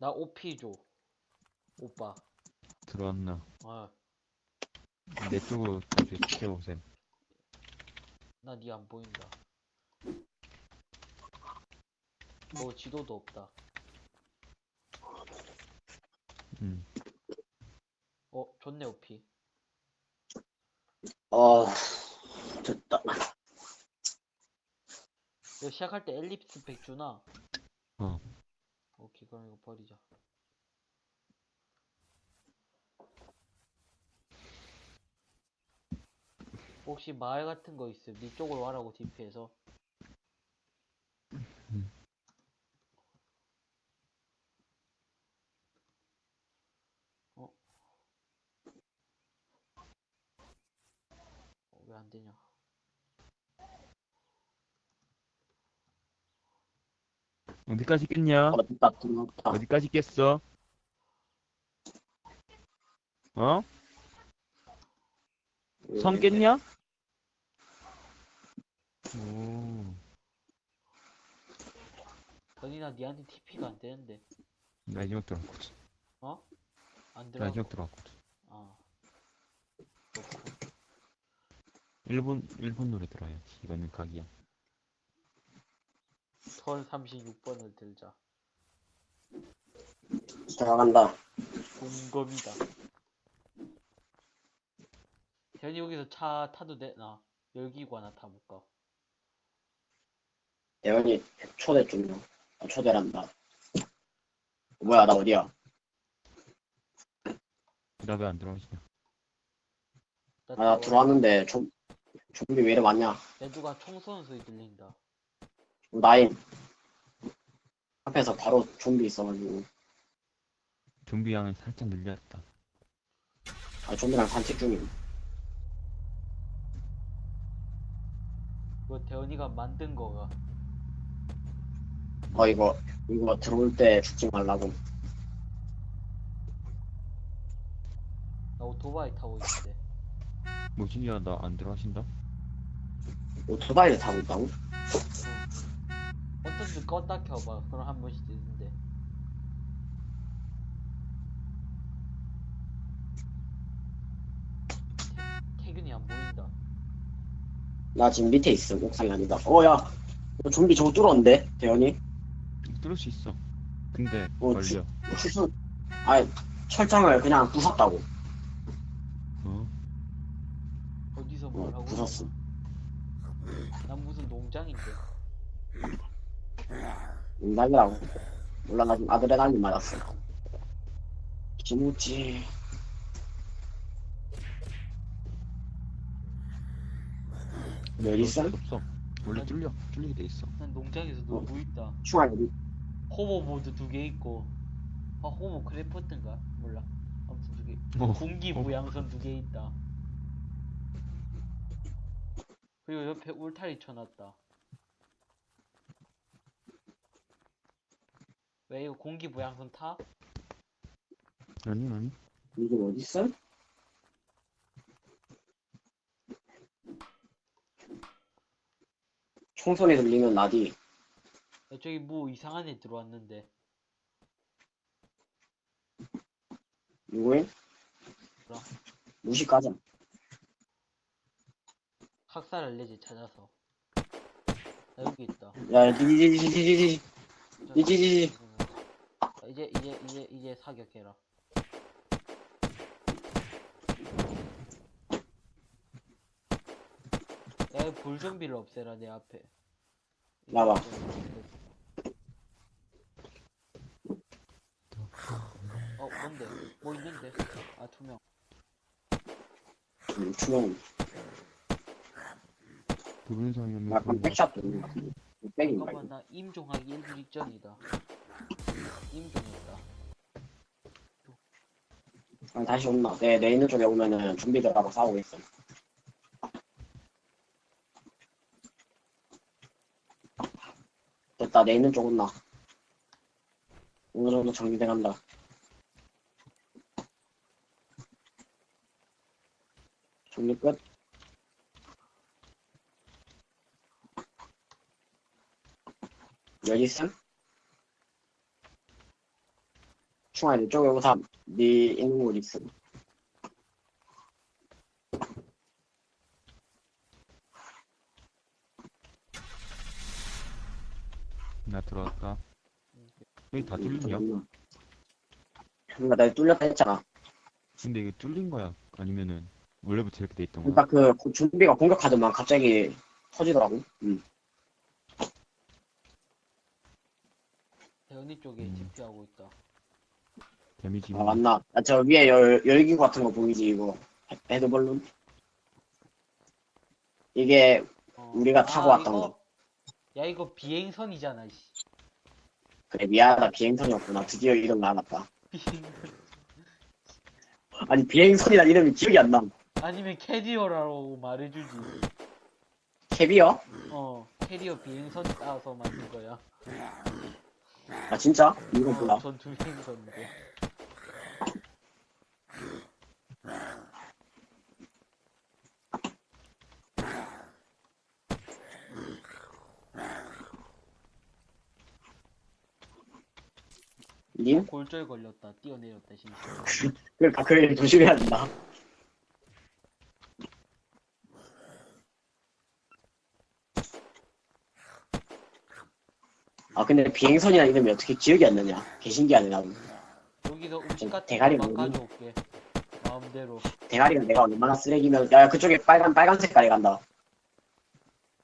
나 OP 줘. 오빠. 들어왔나? 아, 내 쪽으로 다시 지켜보셈. 나 니 안 보인다. 너 지도도 없다. 음. 어, 좋네, OP. 어, 됐다. 이거 시작할 때 엘립스 백 주나? 그럼 이거 버리자. 혹시 마을 같은 거 있음? 니 쪽으로 와라고 DP해서. 음. 어? 어, 왜 안 되냐? 어디까지 깼냐? 어. 어디까지 깼어? 어? 성 깼냐? 오. 건이나 니한테 TP가 안 되는데. 마지막 들어왔거든. 어? 안 들어가. 마지막 들어왔거든. 아. 일본, 일본 노래 들어야지. 이거는 각이야. 선 36번을 들자. 들어간다. 공검이다. 현이 여기서 차 타도 되나? 열기구 하나 타볼까? 대현이 초대 좀, 아, 초대란다. 뭐야, 나 어디야? 나왜안 들어오시냐? 나 아, 나 들어왔는데, 좀, 좀비 왜 이래 많냐? 야, 누가 총 쏘는 소리 들린다. 나인. 앞에서 바로 좀비 있어가지고. 좀비 양을 살짝 늘렸다. 아, 좀비랑 산책 중임. 이거 대현이가 만든 거가. 어, 이거, 이거 들어올 때 죽지 말라고. 나 오토바이 타고 있는데. 뭐지? 야, 나 안 들어가신다? 오토바이를 타고 있다고? 어떤지 껐다 켜봐. 그럼 한 번씩 되는데. 태- 태균이 안 보인다. 나 지금 밑에 있어. 옥상이 아니다. 어, 야. 이거 좀비 저거 뚫었는데? 대현이? 뚫을 수 있어. 근데, 어, 걸려. 주- 추수, 아니, 철장을 그냥 부쉈다고. 어? 어디서 뭘 어, 하고 부쉈어. 있어? 난 무슨 농장인데. 농담이라고. 몰라, 나 지금 아드레날린 맞았어. 김우지. 몇 있어? 없어. 원래 뚫려. 뚫리게 돼 있어. 난 농장에서 놀고 있다. 충환 어디? hoverboard 두 개 있고. 아, 호버 크래프트인가? 몰라. 아무튼 두 개. 어. 공기 부양선 두 개 있다. 그리고 옆에 울타리 쳐놨다. 왜 이거 공기 부양선 타? 아니, 아니. 이게 어디 있어? 총소리 들리면 나디. 야, 저기 뭐 이상한 애 들어왔는데. 누구인? 몰라. 무식 가자. 학살 알레지 찾아서. 나 여기 있다. 야, 디디디디디디디. 저- 이지지지. 자, 이제 이제 이제 이제 사격해라. 야, 불좀비를 없애라 내 앞에. 나와. 어, 뭔데? 뭐 있는데? 아, 투명. 음, 투명. 약간 백샷 들는 것 같은데. 백인가 잠깐만? 나 임종하기 1분 직전이다. 임종했다. 아, 다시 온나. 내, 내 있는 쪽에 오면은 좀비들하고 싸우고 있어. 됐다, 내 있는 쪽 온나. 어느 정도 정리돼 간다. 정리 끝. 여기 있음? 충환이 이쪽에 오사 네 있는 곳 있어. 나 들어갈까? 여기 다 뚫리냐? 그러니까 내가 뚫렸다 했잖아. 근데 이게 뚫린 거야? 아니면은 원래부터 이렇게 돼 있던 그러니까 거야? 그, 그 준비가 공격하더만 갑자기 터지더라고. 응. 대현이 쪽에 음. 집중하고 있다. 데미지 아 맞나? 아, 저 위에 열 열기구 같은 거 보이지 이거 헤- 헤드볼룬? 이게 어. 우리가 타고 왔던 이거- 야 이거 비행선이잖아. 씨. 그래 미안하다 비행선이었구나. 드디어 이름 나왔다. 비행선. 아니 비행선이란 이름이 기억이 안 나. 아니면 캐리어라고 말해주지. 캐비어? 어 캐리어 비행선 따서 만든 거야. 아 진짜? 이거 몰라. 어, 전투 비행선인데. 님? 골절 걸렸다. 뛰어내렸다 심지어. 그러니까 그일 조심해야 된다. 아 근데 비행선이란 이름이 어떻게 기억이 안 나냐? 개신기하네 나도. 여기서 음식 같은 대가리 먹니? 가져올게. 마음대로. 대가리가 내가 얼마나 쓰레기면 야 그쪽에 빨간 빨간 색깔이 간다.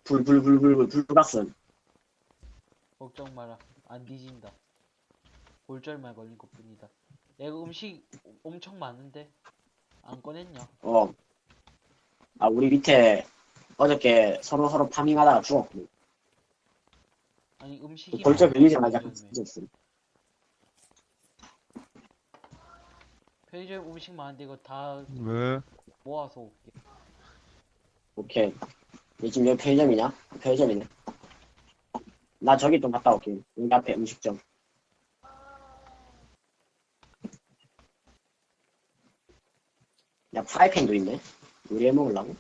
불불불 불불 불가슴. 걱정 마라. 안 뒤진다. 골절만 걸린 것 뿐이다. 내가 음식 엄청 많은데 안 꺼냈냐? 어. 아 우리 밑에 어저께 서로 서로 파밍하다가 죽었고. 아니 음식이 벌써 많아. 걸리자마자 편의점에. 죽었어. 편의점 음식 많은데 이거 다 왜? 모아서 올게. 오케이. 너 지금 여기 편의점이냐? 편의점이네. 나 저기 좀 갔다 올게. 여기 앞에 음식점. 야, 프라이팬도 있네. 우리 해 먹으려고?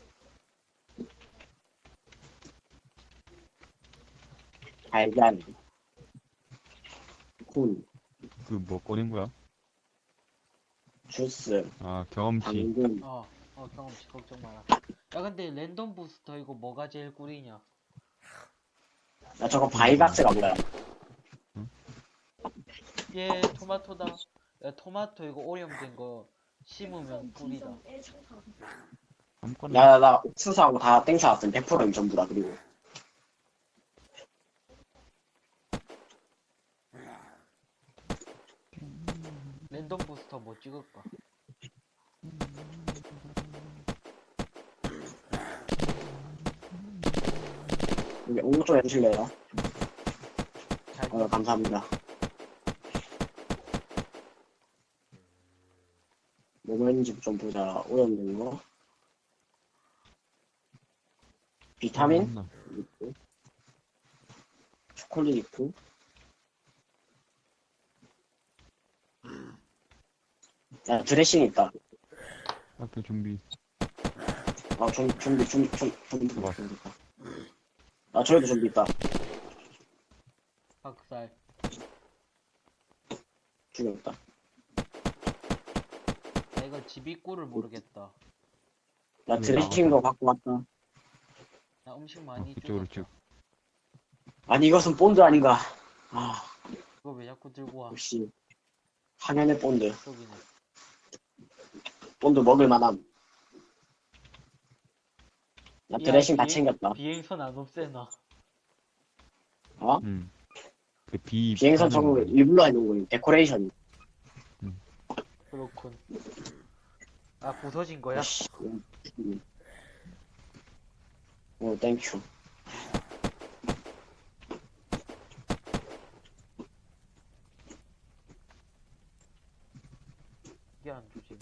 달걀. 콘, 그뭐 꺼낸 거야? 주스, 아 경험치. 당근. 어, 어 경험치 걱정 마라. 야 근데 랜덤 부스터 이거 뭐가 제일 꿀이냐? 야, 저거 바이박스가 뭐야? 얘 토마토다. 야 토마토 이거 오염된 거 심으면 꿀이다. 아무거나. 야, 나 옥수수하고 다 땡겨왔음. 100%임 전부 다, 그리고. 랜덤 부스터 뭐 찍을까? 여기 옥좀 해주실래요? 잘 어, 감사합니다. 뭐가 있는지 좀 보자. 오염된 거. 비타민? 있고. 초콜릿 있고. 야, 드레싱 있다. 앞에 좀비. 아, 좀, 좀비, 좀, 좀, 좀비, 봐봐. 좀비 있다. 아, 저기도 좀비 있다. 박살. 죽였다. 야 이거 집이 꿀을 모르겠다. 나 음, 드레싱도 갖고 왔다. 나 음식 어, 많이 그쪽으로 주웠다. 쭉. 아니, 이것은 본드 아닌가. 아, 이거 왜 자꾸 들고 와? 역시. 항연의 본드. 저기네. 본드 먹을 만함. 나 야, 드레싱 다 챙겼다. 비행선 안 없애나? 어? 응. 그 비. 비행선 저거 거. 일부러 해놓은 거예요. 데코레이션. 그렇군. 아 부서진 거야? 씨, 음. 오, 땡큐. 이게 안 주지네.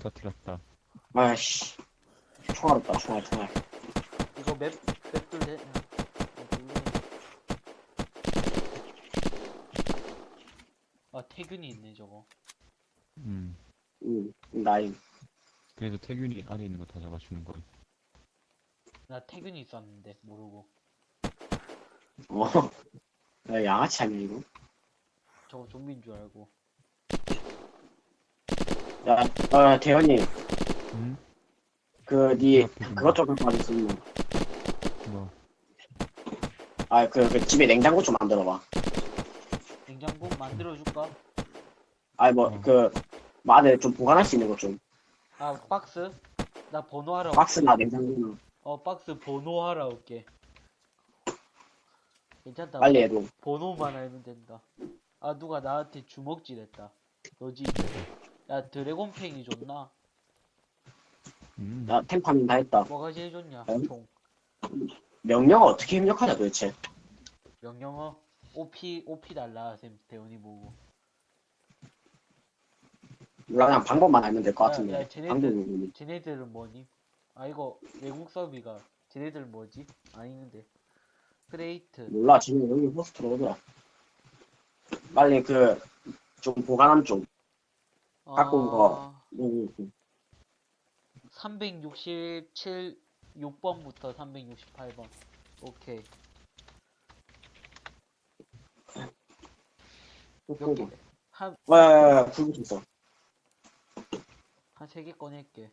터뜨렸다. 아이씨. 총알 없다, 총알, 총알. 이거 맵 맵들 돼? 어, 별로네. 아 태균이 있네 저거. 음. 응, 나임. 그래서 태균이 안에 있는 거 다 잡아주는 거야. 나 태균이 있었는데 모르고 어. 야, 양아치 아니야, 이거? 저거 좀비인 줄 알고 야, 어, 대현이, 응? 그, 니, 그것 좀 갖고 와줬어, 뭐, 아, 그, 그 집에 냉장고 좀 만들어봐. 냉장고 만들어줄까? 아니, 뭐, 어. 그, 뭐 안에 좀 보관할 수 있는 것 좀. 아 박스? 나 번호 하러 박스나 냉장고나. 어 박스 번호 하러 올게 괜찮다 빨리 해도. 번호만 알면 된다 아 누가 나한테 주먹질 했다 너지 야 드래곤팽이 줬나? 음, 나 템파밍 다 했다. 뭐가 제일 좋냐 음? 총 명령어 어떻게 입력하냐, 도대체. 명령어 OP OP 달라 쌤 대원이 보고 몰라, 그냥 방법만 알면 될것 야, 같은데. 야, 쟤네들- 방법이 쟤네들은 뭐니? 아 이거 외국 서비가 쟤네들 뭐지? 아니는데 크레이트 몰라, 지금 여기 호스트로 오더라. 빨리 그, 좀 보관함 좀. 갖고 온 거. 음, 음. 367 6번부터 368번 오케이? 한, 와, 야, 야, 야, 불 붙었어. 한 세 개 꺼낼게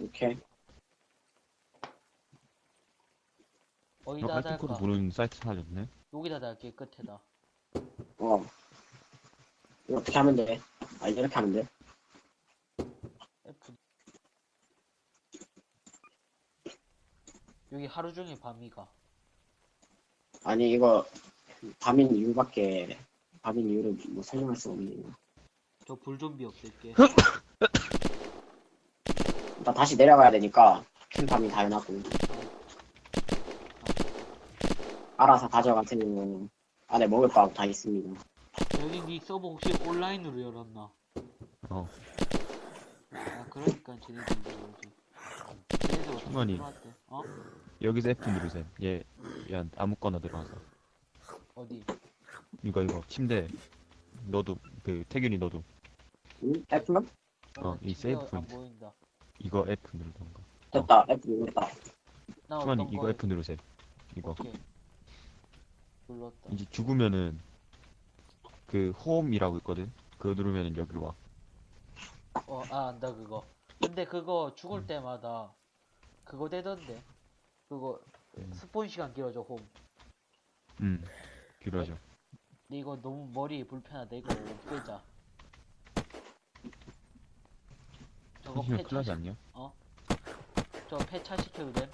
오케이. 너 어디다 달까? 부르는 사이트 사줬네? 여기다 달게 끝에다 어. 어떻게 하면 돼? 아, 이렇게 하면 돼? F 여기 하루 종일 밤이가 아니, 이거, 밤인 이유밖에, 밤인 이유를 뭐 설명할 수 없네. 저 불좀비 없앨게 나 다시 내려가야 되니까, 캠밤이 다 해놨고. 알아서 테니, 안에 먹을 거다 있습니다. 여기 니 서버 혹시 온라인으로 열었나? 어, 아 그러니까 쟤네들 어떻게. 들어왔대? 어? 여기서 F 누르세요. 얘, 얘 아무거나 들어가서. 어디? 이거, 이거, 침대. 너도, 그, 태균이 너도. 응? F? 어, 이 세이브 안 포인트. 보인다 이거 F 누르던가. 됐다, F 눌렀다. 나 어떤 이거 거에 F 누르세요. 이거. 오케이 눌렀다 이제 죽으면은, 그, 홈이라고 있거든? 그거 누르면은 여기로 와. 어, 아, 안다, 그거. 근데 그거 음. 죽을 때마다 그거 되던데. 그거 음. 스폰 시간 길어져, 홈. 음, 길어져. 근데 이거 너무 머리 불편하다. 이거 없애자. 저거 이거 큰일 나지 않냐? 저 폐차 시켜도 돼?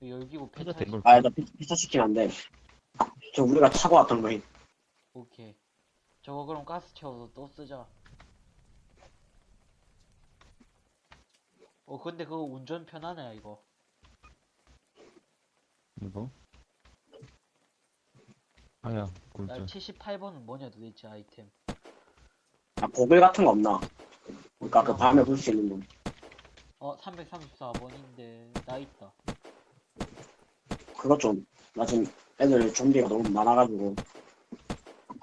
열기고 폐차 폐차 된 시... 걸. 아, 나 피- 피차 시키면 안 돼. 저 우리가 타고 왔던 거임. 오케이. 저거 그럼 가스 채워서 또 쓰자. 어, 근데 그거 운전 편하네, 이거. 이거? 아야, 야, 꿀잼. 78번은 뭐냐, 도대체 아이템. 아, 고글 같은 거 없나? 그니까 그 밤에 볼 수 있는 거. 어, 334번인데, 나 있다. 그거 좀, 나 지금 애들 좀비가 너무 많아가지고.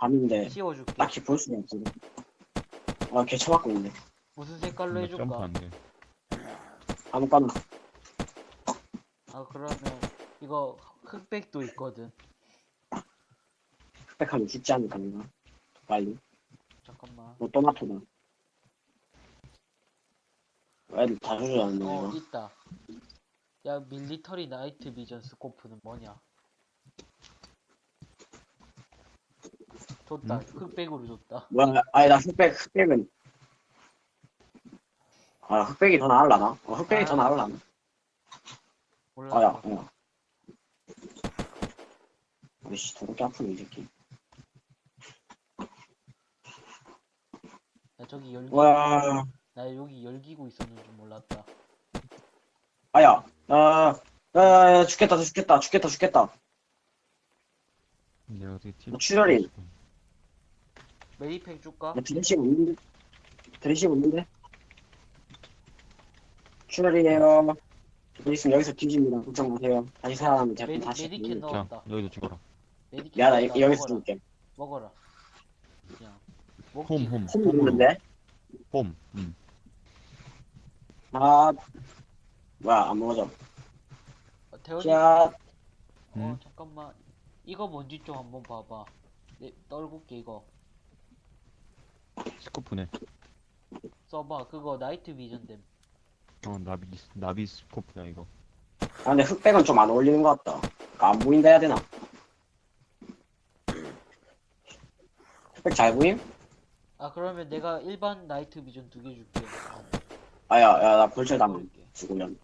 밤인데, 씌워줄게. 딱히 볼 수가 없어. 아, 개 쳐맞고 있네. 무슨 색깔로 해줄까? 점프 돼. 아무거나. 아 그러면 이거 흑백도 있거든. 흑백하면 죽지 않을까, 내가. 빨리. 잠깐만. 뭐, 토마토다. 애들 다 주저앉네, 어 이거. 있다. 야 밀리터리 나이트 비전 스코프는 뭐냐? 줬다. 음? 흑백으로 줬다. 뭐야, 아니, 나 흑백, 흑백은. 아, 흑백이 더 나을라나? 어, 흑백이 더 나을라나? 몰라. 아, 야, 야. 아이씨, 더럽게 아프네, 이 새끼. 야 저기 열기. 와, 나 여기 열기구 있었는 줄 몰랐다. 아야, 아, 아, 죽겠다, 죽겠다, 죽겠다, 죽겠다. 내가 어떻게 티 어, 출혈이. 메리팩 줄까? 나 드레싱 없는데? 드레싱 없는데? 출혈이에요. 드레싱 여기서 뒤집니다. 걱정 마세요. 다시 살아나면 제가 메디 다시. 메디캔 자, 넣었다. 여기도 죽어라. 야, 나 넣었다. 여- 여기서 먹어라. 죽을게. 먹어라. 그냥. 홈, 먹기. 홈. 홈 홈으로. 먹는데? 홈. 음. 아, 뭐야, 안 먹어져. 어, 대원이 자, 어 응? 잠깐만 이거 뭔지 좀 한번 봐봐 내 떨굴게 이거 스코프네. 써봐 그거 나이트 비전 됨 어, 나비, 나비 스코프야, 이거. 아, 근데 흑백은 좀 안 어울리는 것 같다. 그러니까 안 보인다 해야 되나? 흑백 잘 보임? 아 그러면 내가 일반 나이트 비전 두 개 줄게 아, 야, 야, 나 불철 담 버릴게. 죽으면.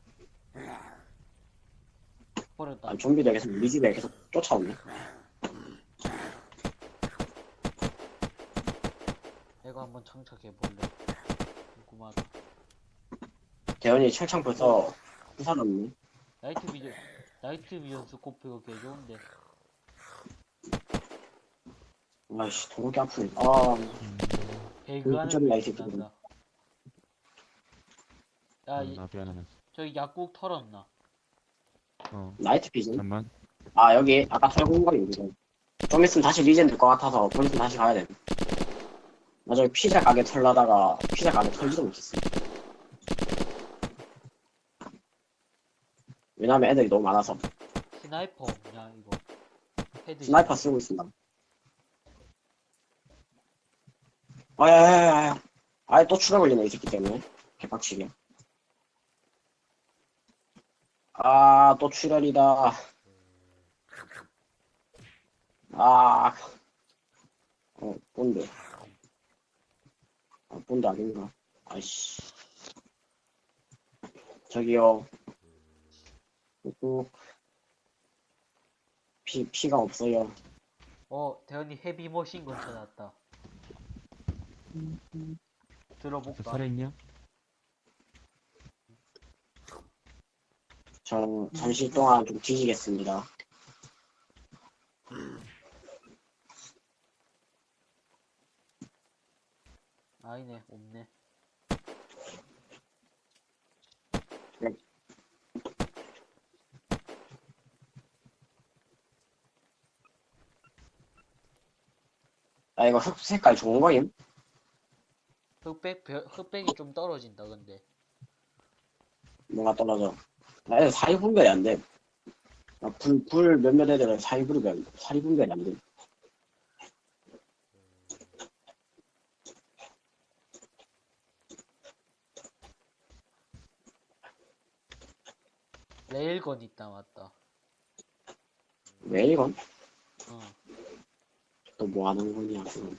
버렸다 아, 좀비들 계속 우리 집에 계속 쫓아오네. 내가 한번 장착해 볼래 궁금하다 대현이 철창 벌써 부사졌네. 나이트 비전 나이트 비전 스코프 이거 개 좋은데 아이씨, 도로기 아프네. 아, 배그 하는 그 night 게 비전. 난다 야 이. 저기 약국 털었나 어, night vision? 잠만. 아, 여기 아까 털고 온 거리 이거. 좀 있으면 다시 regen 될 것 같아서 좀 있으면 다시 가야 돼. 나 저기 피자 가게 털려다가 피자 가게 털지도 못했어. 왜냐면 애들이 너무 많아서. sniper 없냐 이거 헤드 스나이퍼 쓰고 있습니다. 아, 야, 야, 야, 야. 아예 또 추가 걸리네, 이 새끼 때문에. 개빡치게. 아, 또 출혈이다. 아, 어, 본드. 아, 본드 아닌가? 아이씨. 저기요. 피, 피가 없어요. 어 대현이 헤비 머신건 찾았다 저 들어볼까 살아있냐? 저 잠시 동안 좀 뒤지겠습니다. 아니네 없네 아, 이거 흑 색깔 좋은 거임? 흑백 벼- 흑백이 좀 떨어진다 근데 뭐가 떨어져. 나 애들 사이 분별이 안 돼. 나 불, 불 몇몇 애들은 사이 분별, 사이 분별이 안 돼. 레일건 있다 맞다 왜 이건? 어또 뭐 하는 거냐, 지금.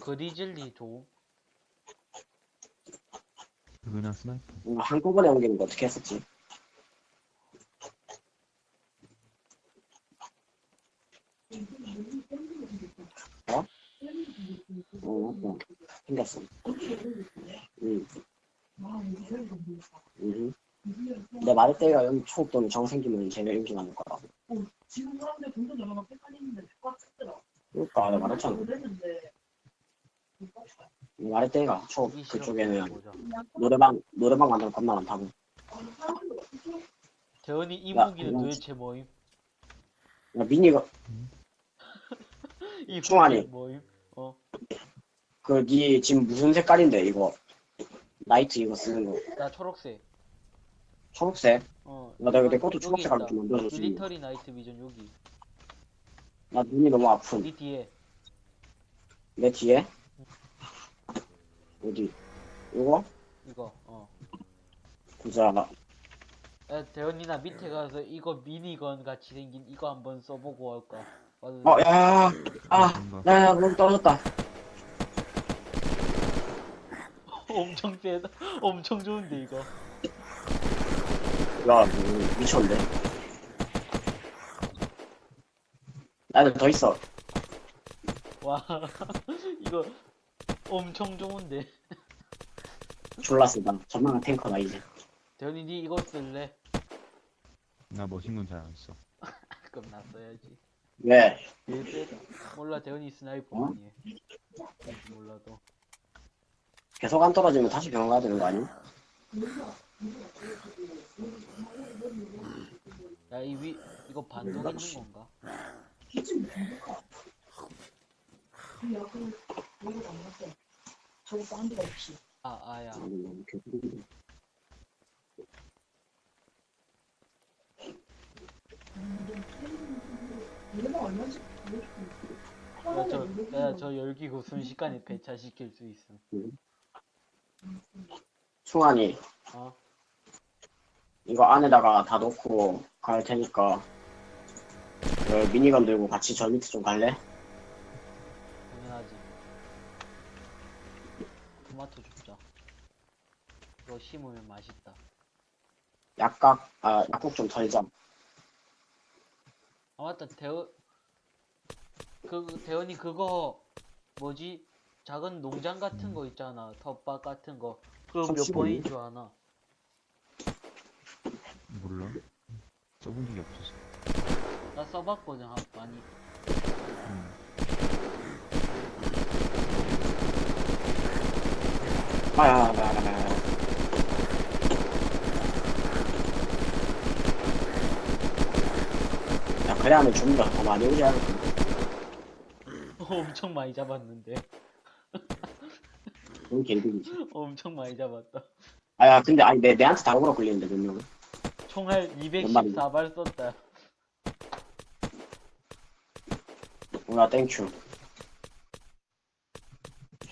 그리즐리 도 그거나 스나이퍼. 뭔가 한꺼번에 옮기는 거 어떻게 했었지? 어? 어, 어, 생겼어. 응. 응. 내 말할 때가 여기 또는 정 생기면 제가 인기 많을 거라고. 지금 사람들 점점 점점 헷갈리는데 똑같더라. 그러니까 내가 말했잖아. 보기 싫어 그쪽에는 노래방 노래방 만들면 겁나 많다고. 대현이 이 야, 무기는 그건 도대체 뭐임? 야, 미니가 이. 무기는 뭐임? 어 그니 지금 무슨 색깔인데 이거 나이트 이거 쓰는 거 나 초록색 초록색. 어 나 내가 내 것도 초록색깔로 있다. 좀 만들어줬지. 밀리터리 나이트 비전 여기 나 눈이 너무 아픈. 이 뒤에 내 뒤에 어디? 이거 이거 어 보자. 야, 대현이나 밑에 가서 이거 미니건 같이 생긴 이거 한번 써보고 할까? 맞아. 어, 야, 아. 야, 야, 너무 떨어졌다. 엄청 세다. 엄청 좋은데 이거. 야, 음, 미쳤는데. 나는 더 있어. 와 이거 엄청 좋은데. 졸라 쓰다. 전망한 탱커다 이제. 대현이 니 이거 쓸래? 나 머신건 잘 안 써. 그럼 나 써야지. 왜? 얘. 몰라 대현이 스나이퍼 어? 아니에. 몰라도. 계속 안 떨어지면 다시 병원 가야 되는 거 아니? 야 야, 이 위, 이거 반동 있는 건가? 아, 아, 야. 야, 저, 야, 저 열기 그 순식간에 배차시킬 수 있어. 승환이 어? 이거 안에다가 다 넣고 갈 테니까 그 미니건 들고 같이 저 밑에 좀 갈래? 당연하지. 토마토 줍자. 이거 심으면 맛있다. 약각 아 약국 좀 털자 아 맞다 대원 그 대원이 그거 뭐지 작은 농장 같은 거 있잖아 텃밭 같은 거 그거 몇 번인 줄 아나 몰라. 써본 적이 없어서. 나 써봤거든 한 많이 음. 아야야야야 야 그래 하면 좀더더 많이 오지 않을까 엄청 많이 잡았는데 그런 개이득이지. 엄청 많이 잡았다. 아야 근데 아니 내, 내한테 다국으로 걸리는데 몇 명은? 총알 말이야? 214발 썼다. 뭐야 thank you.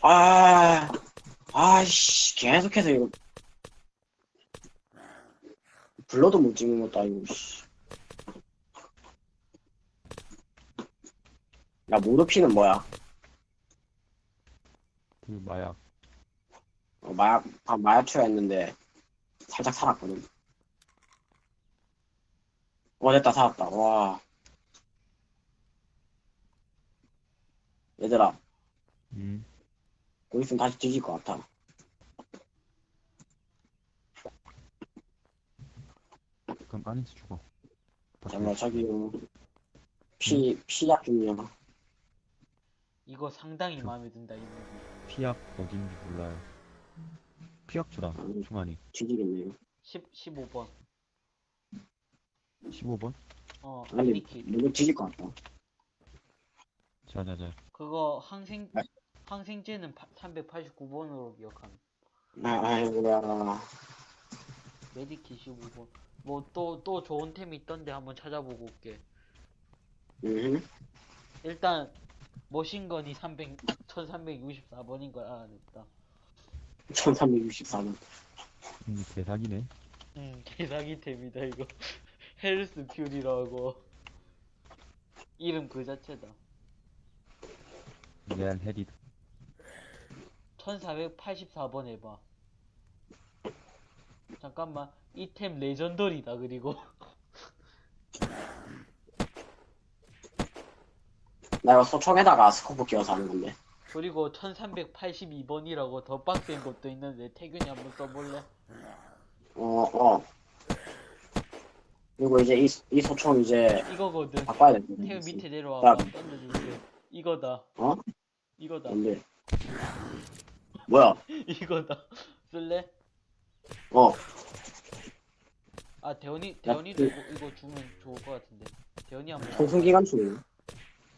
아 아이씨 계속해서 이거. 불러도 못 찍는 것도 아니고 씨. 야 모르피는 뭐야? 그 마약. 어, 마약 아, 마약 투여했는데 살짝 살았거든. 와 됐다 살았다. 와. 얘들아. 음. 거기 있으면 다시 뒤질 것 같아. 그럼 안에서 죽어. 잠깐만 저기 어, 피 피약 중이야. 이거 상당히 마음에 든다 이 무기 피약 어딘지 몰라요. 피약 주다. 중환이. 뒤지겠네요 10, 15번 15번? 어 아니 리킷 누구 뒤질 것 같다 자자자. 그거 항생 네. 항생제는 389번으로 기억함 아, 아이고야 메디킷 15번 뭐 또 또 좋은 템 있던데 한번 찾아보고 올게 음 일단 머신건이 300 1364번인 걸 알아냈다 1364번 음, 대사기네. 음 개사기 템이다 이거. 헬스 퓨리라고. 이름 그 자체다. 레알 헤리드. 1484번 해봐 잠깐만 이 템 legendary다 그리고. 나 이거 소총에다가 스코프 끼워서 하는 건데 그리고 1382번이라고 더 빡센 것도 있는데 태균이 한번 써볼래? 어 어. 그리고 이제 이, 이 소총 이제 이거거든. 바꿔야 돼 태균 밑에 내려와봐. 야. 던져줄게. 이거다. 어? 이거다. 뭔데? 뭐야? 이거다. 쓸래? 어. 아 대현이 대현이도 이거, 이거 주면 좋을 것 같은데. 대현이 한번 통sun 기관총이야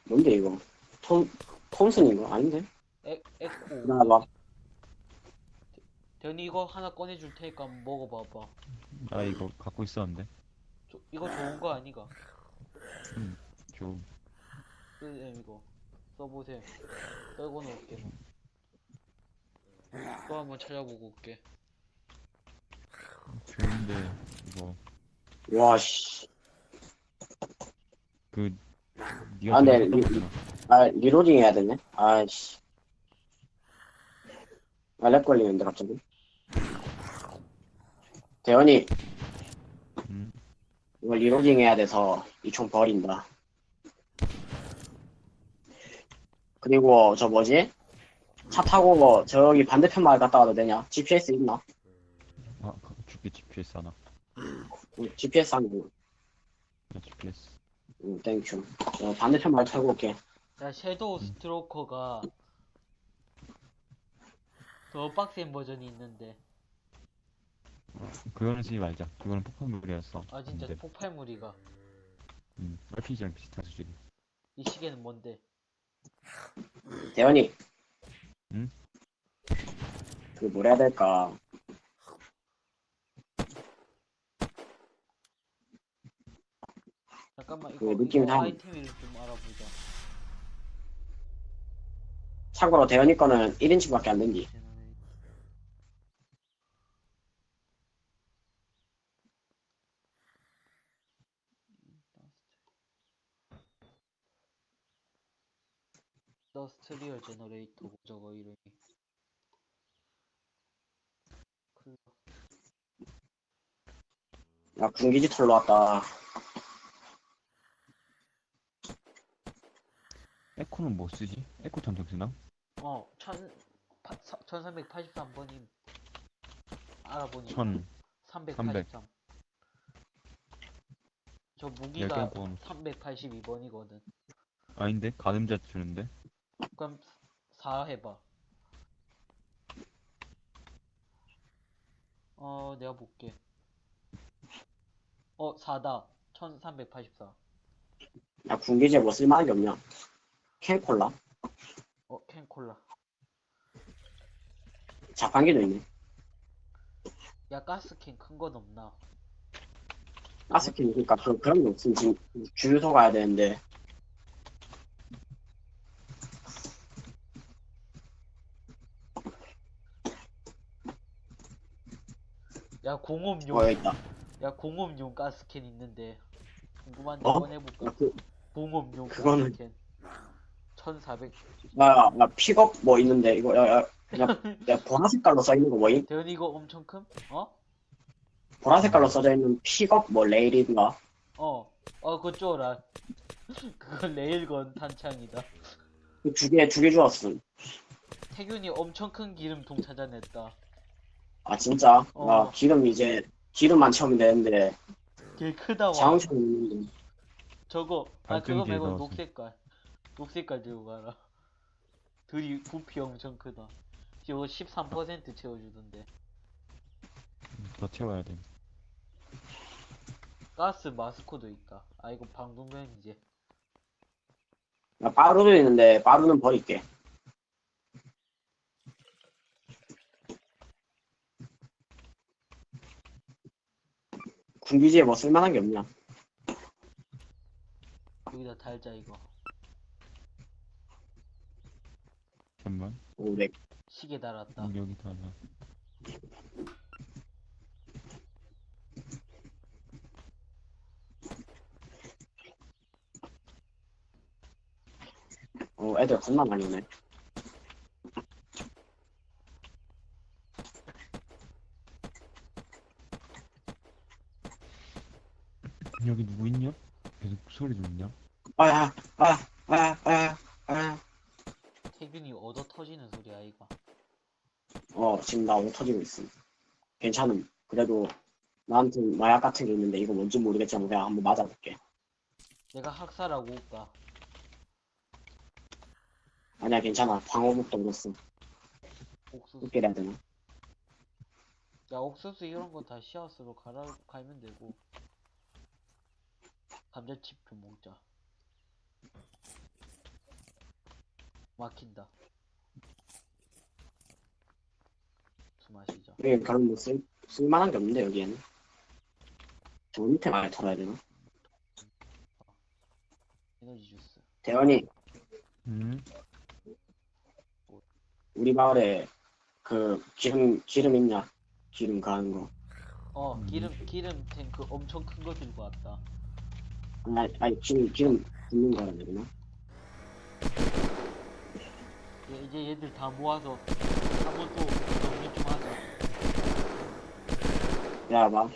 뭔데 이거? 톰 톰슨인가? 아닌데? 에, 에코. 나 봐 대현이 이거 하나 꺼내줄 테니까 한번 먹어봐봐. 아 이거 갖고 있었는데. 저, 이거 좋은 거 아니가? 좀 쓰셈 이거. 써보셈 떨고 놓을게. 뭐. 또 한번 찾아보고 올게. 좋은데 이거. 와 씨. 그 네가 아, 네, 아. 아 리로딩 해야 되네? 아이씨. 아렉 걸리는데 갑자기? 대현이. 음. 이거 reloading 해야 돼서 이 총 버린다. 그리고 저 뭐지? 차 타고 뭐 저기 반대편 마을 갔다 와도 되냐? GPS 있나? 아 그- 죽게 GPS 하나. 응, GPS 야, GPS. 응, thank you 저 반대편 마을 타고 올게 야 Shadowstalker가 더 빡센 버전이 있는데 그거는 쓰지 말자. 그거는 폭발물이었어. 아 진짜 근데, 폭발물이가 음, RPG랑 비슷한 수준이. 이 시계는 뭔데 대현이 응? 그 뭐라 해야 될까 잠깐만 그 이거 느낌 이거 상- 아이템 이름 좀 알아보자. 참고로 대현이 거는 1인칭밖에 안 된디. generator. 더스트리얼 제너레이터고 저거 이름이 야, 군기지 털러 왔다. 에코는 뭐 쓰지? 에코 전쟁 쓰나? 어, 천, 파, 1383번임. 알아보니. 천 383. 저 무기가 번 382번이거든. 아닌데? 가늠자 주는데? 그럼 4 해봐. 어, 내가 볼게. 어, 4다. 1384. 야, 군기지에 뭐 쓸만한 게 없냐? 캔콜라? 어, 캔콜라. 자판기도 있네. 야, 가스캔 큰 건 없나? 가스캔, 그니까, 그, 그런 게 없으면 지금 주유소 가야 되는데. 야, 공업용. 어, 여기 있다. 야, 공업용 가스캔 있는데. 궁금한데 어? 꺼내볼까? 야, 그, 공업용 그거는- 가스캔. 1400. 야, 야, 픽업 뭐 있는데, 이거, 야, 야, 그냥, 야, 보라 색깔로 써있는 거 뭐임? 대현이 이거 엄청 큼? 어? 보라 색깔로 써져 있는 픽업 뭐 레일인가? 어. 어, 그거 쪼라. 그거 레일건 탄창이다. 그두 개, 두 개 주었음. 태균이 엄청 큰 기름통 찾아냈다. 아, 진짜? 어. 아, 기름 이제, 기름만 채우면 되는데, 개 크다 와. 자동차 있는데. 저거 아 그거 말고. 녹색깔. 녹색깔 들고 가라. 둘이 부피 엄청 크다. 이거 13% 채워주던데. 더 채워야 돼. 가스 마스코도 있다. 아 이거 방독면 이제. 야, 빠루도 있는데, 빠루는 버릴게. 군기지에 뭐 쓸만한 게 없냐? 여기다 달자 이거. 잠깐만. 오, 네. 시계 달았다. 음, 여기다 하나. 어, 애들 겁나 많이 오네. 여기 누구 있냐? 계속 소리 들리냐? 아, 아, 아, 아, 아. 태균이 얻어 터지는 소리야 이거. 어, 지금 나옷 터지고 있어. 괜찮음. 그래도 나한테 마약 같은 게 있는데 이거 뭔지 모르겠지만 내가 한번 맞아볼게. 내가 학살하고 올까? 아니야, 괜찮아. 방어복도 얻었어. 옥수수. 해야 되나? 야 옥수수 이런 거 다 씨앗으로 갈아 갈면 되고. 감자칩 좀 먹자. 막힌다. 술 마시자. 여기 그런 뭐 쓸, 쓸만한 게 없는데, 여기에는. 저 밑에 많이 털어야 되나? 에너지 주스. 대원이, 음? 우리 마을에 그 기름, 기름 있냐? 기름 가는 거. 어 음. 기름 기름 탱크 엄청 큰 거 들고 왔다. 아니, 아니, 기름, 기름 붓는 거라 해야 되나? 얘, 이제 얘들 다 모아서 한번 또 정리 좀 하자. 야, 막.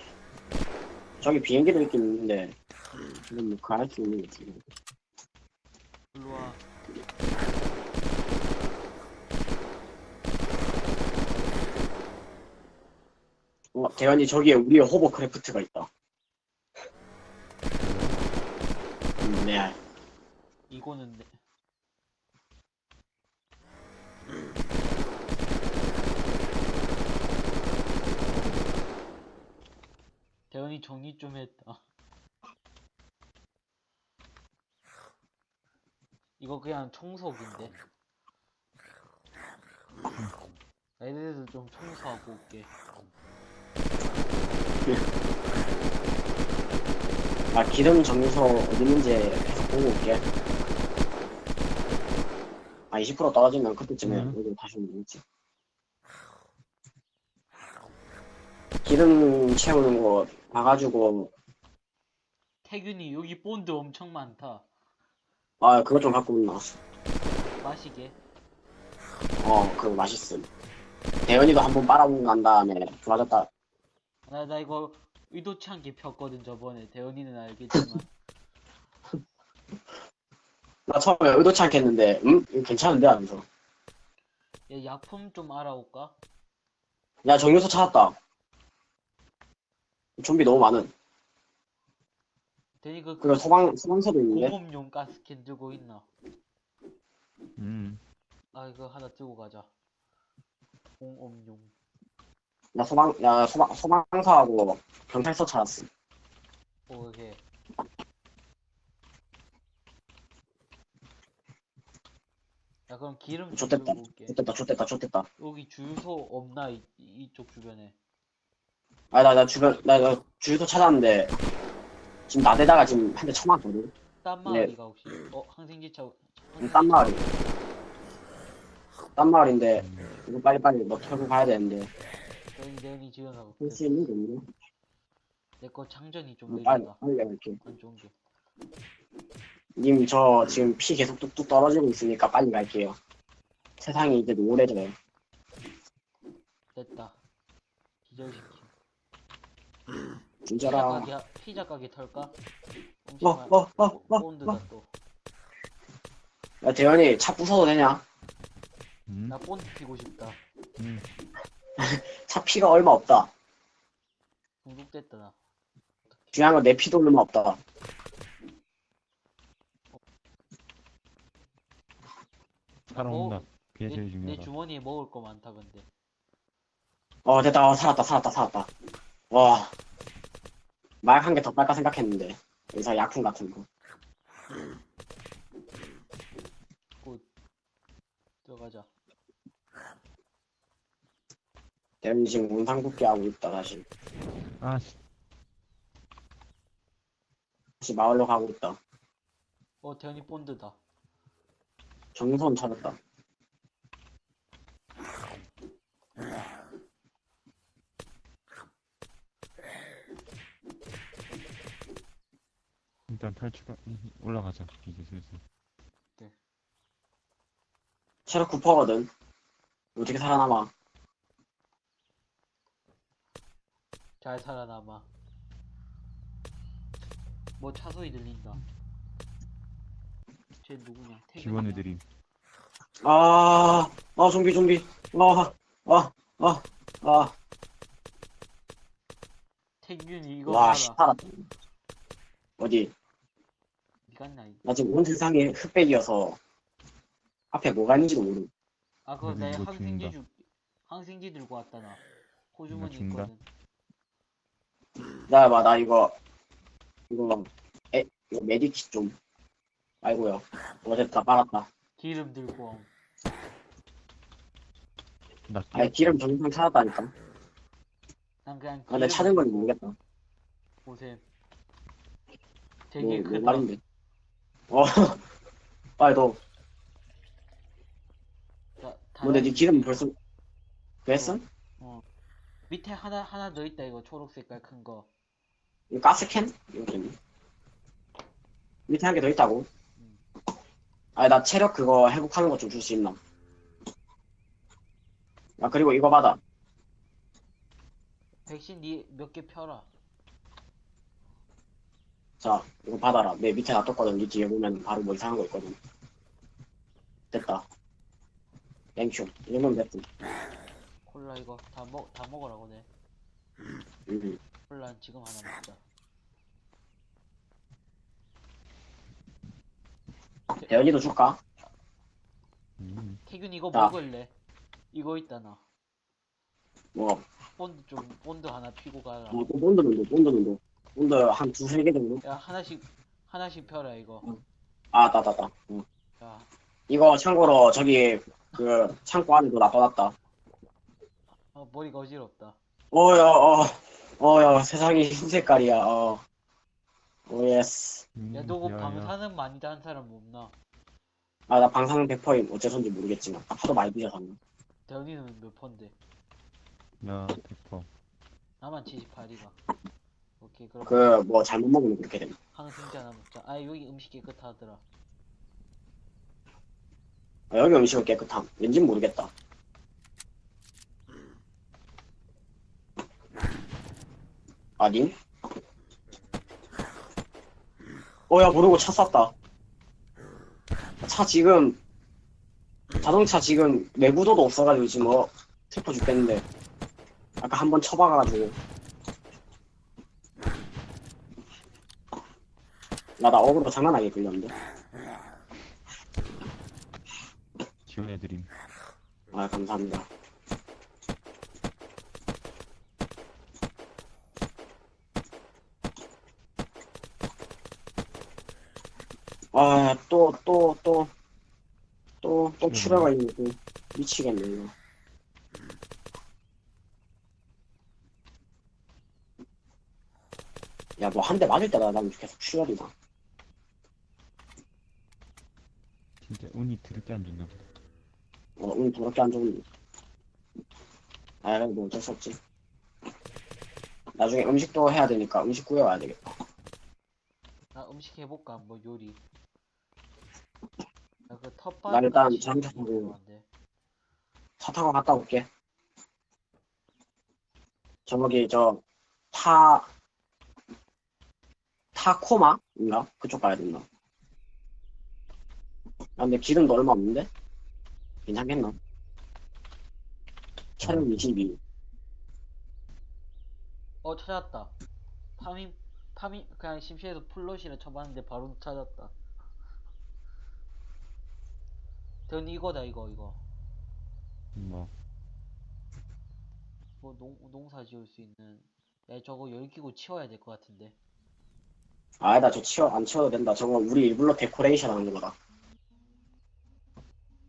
저기 비행기도 있긴 있는데, 이건 뭐 가할 수 있는 거지. 일로 와. 어, 대현이 저기에 우리의 호버크래프트가 있다. 음, 네. 이거는 내... 대현이 정리 좀 했다. 이거 그냥 청소기인데. 애들도 좀 청소하고 올게. 나 기름 정유소 어디 있는지 계속 보고 올게. 아, 20% 떨어지면 그때쯤에 음. 여기 다시 오면 되겠지. 기름 채우는 거 봐가지고, 태균이 여기 본드 엄청 많다. 아, 그거 좀 갖고 온나. 마시게. 어, 그거 맛있음. 대현이도 한번 빨아보고 난 다음에 좋아졌다. 나, 나 이거 의도치 않게 폈거든 저번에. 대현이는 알겠지만. 나 처음에 의도치 않게 했는데, 음? 이거 괜찮은데? 하면서. 야, 약품 좀 알아올까? 야, 정유소 찾았다. 좀비 너무 많은. 대니 그 그리고 소방, 소방서도 있는데. 공업용 가스캔 들고 있나? 음. 아 이거 하나 들고 가자. 공업용. 나 소방, 야, 소방, 소방서하고 경찰서 찾았음. 오케이. 야 그럼 기름 좀 좋댔다. 들고 올게. 좋됐다, 좋됐다, 좋됐다. 여기 주유소 없나 이, 이쪽 주변에? 아, 나, 나 주변, 나, 나 주유소 찾았는데, 지금 나대다가 지금 한 대 쳐맞거든. 딴 네. 마을이가 혹시? 어 항생제차. 딴 마을이. 딴 마을인데, 음. 이거 빨리빨리 뭐 털고 가야 되는데, 대현이 대현이 지금 가고. 할수 있는 게 없네. 내거 장전이 좀 음, 빨리. 빨리 갈게. 안 좋은 게. 님, 저 지금 피 계속 뚝뚝 떨어지고 있으니까 빨리 갈게요. 세상이 이제 노래져요. 됐다. 기절시킴. 피자 진짜라. 가게 하- 피자 가게 털까? 어, 잠시만. 어, 어, 어, 본드다 어. 또. 야, 대현이 차 부숴도 되냐? 음. 나 본드 피고 싶다. 음. 차 피가 얼마 없다. 중독됐다 나. 중요한 건 내 피도 얼마 없다. 살아온다. 그게 내, 제일 내 중요하다. 주머니에 먹을 거 많다 근데. 어, 됐다. 어, 살았다, 살았다, 살았다. 와. 말 한 개 더 빨까 생각했는데. 여기서 약품 같은 거. 들어가자. 대현이 지금 운상복귀 하고 있다, 다시. 아, 씨. 다시 마을로 가고 있다. 어 대현이 본드다. 정선 찾았다. 일단 탈출, 올라가자. 이제 슬슬. 체력 9%거든. 어떻게 살아남아? 잘 살아남아. 뭐 차 소리 들린다. 쟤 누구냐? 태균이냐? 지원해드림. 아, 아, 좀비, 좀비. 아, 아, 아, 아. 태균이 이거 와, 봐라. 씨, 살았다. 어디? 니가 나 이거. 나 지금 온 세상에 흑백이어서 앞에 뭐가 있는지도 모르. 아 그거 내 이거 항생제. 주 항생제 들고 왔다 나. 호주머니 죽는다? 있거든. 기다려봐, 나 이거, 이거, 에, 이거 메디킷 좀. 아이고요. 어, 됐다, 빨았다. 기름 들고 옴. 나 아니, 기름 정상 찾았다니까. 난 그냥 아, 근데 기름 찾은 건지 모르겠다. 보셈. 뭐, 되게 뭐 크다. 말인데. 어, 빨리 너. 자, 근데 네 기름 벌써, 됐어? 밑에 하나 하나 더 있다 이거 초록 색깔 큰 거. 이거 가스캔? 이거 좀. 밑에 한 개 더 있다고? 음. 아니, 나 체력 그거 회복하는 거좀줄 수 있나? 아, 그리고 이거 받아. 백신 니 몇 개 펴라. 자, 이거 받아라. 내 밑에 놔뒀거든. 니 뒤에 보면 바로 뭐 이상한 거 있거든. 됐다. thank you. 이 정도면 됐지. 콜라 이거 다 먹 다 먹으라고 내. 음. 콜라 지금 하나 먹자. 대현이도 줄까? 음. 태균 이거 자. 먹을래? 이거 있다 나. 뭐, 본드 좀 본드 하나 피고 가라. 뭐, 또 본드는 도 본드는 도 본드 한 두세 개 정도? 야 하나씩 하나씩 펴라 이거. 아, 나다다. 응. 야 이거 참고로 저기 그 창고 안에도 놔둬놨다. 어, 머리가 어지럽다. 어야 어 어야 세상이 흰 색깔이야 어. oh yes. 음, 야 너고 야, 야. 방사능 많이 단 사람 없나? 아, 나 방사능 100%임. 어째서인지 모르겠지만. 나 하도 많이 뒤져서. 대현이는 몇 펀데? 야, 대퍼. 나만 78이가. 오케이 그럼 그, 뭐, 잘못 먹으면 그렇게 됩니다. 항생제 하나 먹자. 아 여기 음식 깨끗하더라. 아, 여기 음식은 깨끗함. 왠진 모르겠다. 아님? 어, 야, 모르고 차 쐈다. 차 지금, 자동차 지금 내구도도 없어가지고 지금 뭐, 슬퍼 죽겠는데. 아까 한 번 쳐박아가지고. 나, 나 어그로 장난하게 걸렸는데. 지원해드림. 아, 감사합니다. 아, 또, 또, 또, 또, 또 출혈가 있네, 또. 미치겠네, 이거. 야, 뭐, 한 대 맞을 때마다 난 계속 출혈이 나. 진짜 운이 드럽게 안 좋나 보다. 어, 오늘 더럽게 안 좋은. 아, 뭐 어쩔 수 없지. 나중에 음식도 해야 되니까 음식 구해와야 되겠다. 나 음식 해볼까? 뭐 요리. 나그 텃밭. 나 일단 자동차 타고 차 타고 갔다 올게. 저기, 저, 타, 타코마인가? 그쪽 가야 된다. 아, 근데 기름도 얼마 없는데? 괜찮겠나? 차량 22. 어 찾았다. 파밍 파밍 그냥 심시해서 plot이라 쳐봤는데 바로 찾았다. 전 이거다 이거 이거. 뭐, 뭐 농, 농사 지을 수 있는. 야 저거 열기구 치워야 될 것 같은데. 아니다, 저 치워, 안 치워도 된다. 저거 우리 일부러 데코레이션 하는 거다.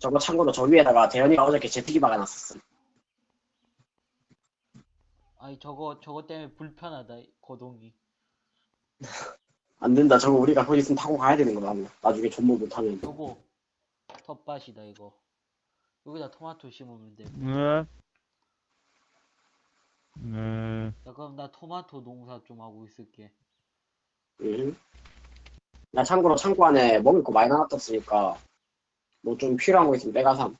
저거 참고로 저 위에다가 대현이가 어저께 제트기 박아놨었음. 아니 저거 저거 때문에 불편하다 이 거동이. 안 된다. 저거 우리가 거기 있으면 타고 가야 되는 거다. 나중에 존버 못하면. 여보 텃밭이다 이거. 여기다 토마토 심으면 돼. 으, 으, 야 그럼 나 토마토 농사 좀 하고 있을게. 응. 나 참고로 창고 안에 먹을 거 많이 나눠뒀으니까 뭐 좀 필요한 거 있으면 내가 삼. 야,